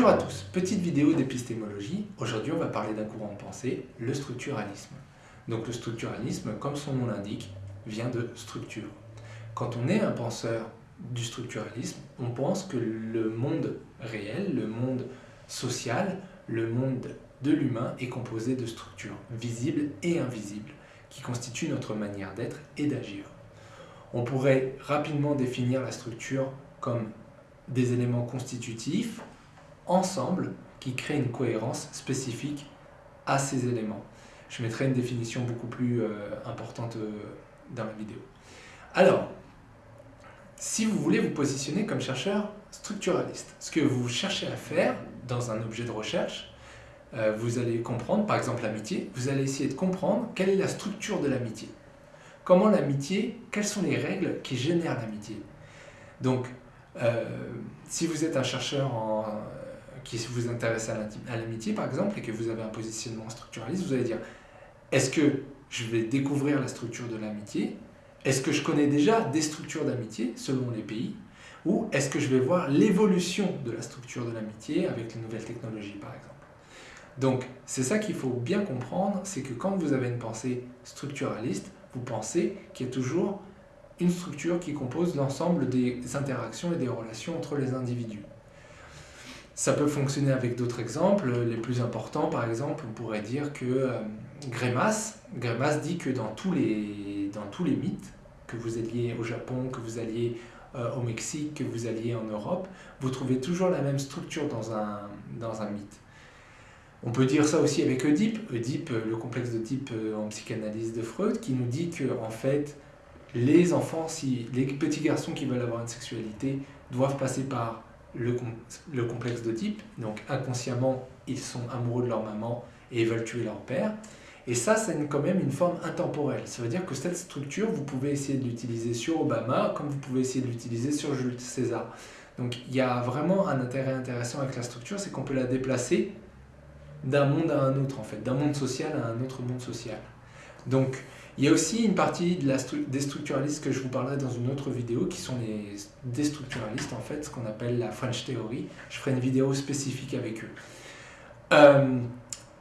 Bonjour à tous, petite vidéo d'épistémologie. Aujourd'hui, on va parler d'un courant de pensée, le structuralisme. Donc le structuralisme, comme son nom l'indique, vient de structure. Quand on est un penseur du structuralisme, on pense que le monde réel, le monde social, le monde de l'humain est composé de structures visibles et invisibles qui constituent notre manière d'être et d'agir. On pourrait rapidement définir la structure comme des éléments constitutifs ensemble qui créent une cohérence spécifique à ces éléments. Je mettrai une définition beaucoup plus euh, importante euh, dans la vidéo. Alors, si vous voulez vous positionner comme chercheur structuraliste, ce que vous cherchez à faire dans un objet de recherche, euh, vous allez comprendre, par exemple l'amitié, vous allez essayer de comprendre quelle est la structure de l'amitié. Comment l'amitié, quelles sont les règles qui génèrent l'amitié. Donc, si vous êtes un chercheur en, qui vous intéresse à l'amitié par exemple et que vous avez un positionnement structuraliste, vous allez dire est-ce que je vais découvrir la structure de l'amitié? Est-ce que je connais déjà des structures d'amitié selon les pays? Ou est-ce que je vais voir l'évolution de la structure de l'amitié avec les nouvelles technologies par exemple? Donc c'est ça qu'il faut bien comprendre, c'est que quand vous avez une pensée structuraliste, vous pensez qu'il y a toujours une structure qui compose l'ensemble des interactions et des relations entre les individus. Ça peut fonctionner avec d'autres exemples. Les plus importants, par exemple, on pourrait dire que euh, Grémas, dit que dans tous, les, dans tous les mythes, que vous alliez au Japon, que vous alliez euh, au Mexique, que vous alliez en Europe, vous trouvez toujours la même structure dans un, dans un mythe. On peut dire ça aussi avec Oedipe, Oedipe, le complexe d'Oedipe euh, en psychanalyse de Freud, qui nous dit que en fait, les enfants, si, les petits garçons qui veulent avoir une sexualité doivent passer par le, le complexe donc inconsciemment ils sont amoureux de leur maman et veulent tuer leur père. Et ça, c'est quand même une forme intemporelle. Ça veut dire que cette structure, vous pouvez essayer de l'utiliser sur Obama, comme vous pouvez essayer de l'utiliser sur Jules César. Donc il y a vraiment un intérêt intéressant avec la structure, c'est qu'on peut la déplacer d'un monde à un autre, en fait, d'un monde social à un autre monde social. Donc il y a aussi une partie de la des structuralistes que je vous parlerai dans une autre vidéo, qui sont les déstructuralistes, en fait, ce qu'on appelle la French Theory. Je ferai une vidéo spécifique avec eux. Euh,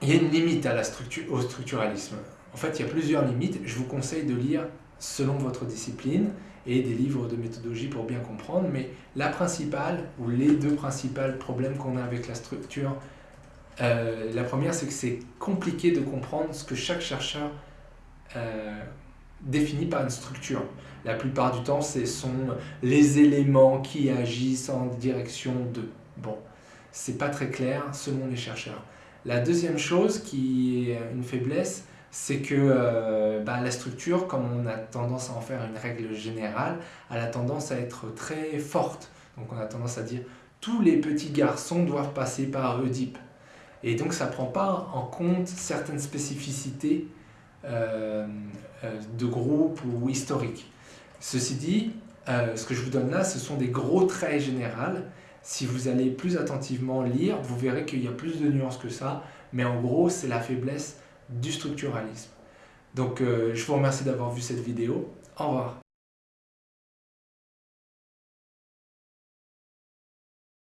il y a une limite à la structure, au structuralisme. En fait, il y a plusieurs limites. Je vous conseille de lire selon votre discipline et des livres de méthodologie pour bien comprendre. Mais la principale, ou les deux principales problèmes qu'on a avec la structure, euh, la première, c'est que c'est compliqué de comprendre ce que chaque chercheur euh, défini par une structure. La plupart du temps, ce sont les éléments qui agissent en direction de. Bon, c'est pas très clair selon les chercheurs. La deuxième chose qui est une faiblesse, c'est que euh, bah, la structure, comme on a tendance à en faire une règle générale, elle a tendance à être très forte. Donc on a tendance à dire tous les petits garçons doivent passer par Oedipe. Et donc ça ne prend pas en compte certaines spécificités de groupe ou historique. Ceci dit, euh, ce que je vous donne là, ce sont des gros traits généraux. Si vous allez plus attentivement lire, vous verrez qu'il y a plus de nuances que ça, mais en gros, c'est la faiblesse du structuralisme. Donc, je vous remercie d'avoir vu cette vidéo. Au revoir.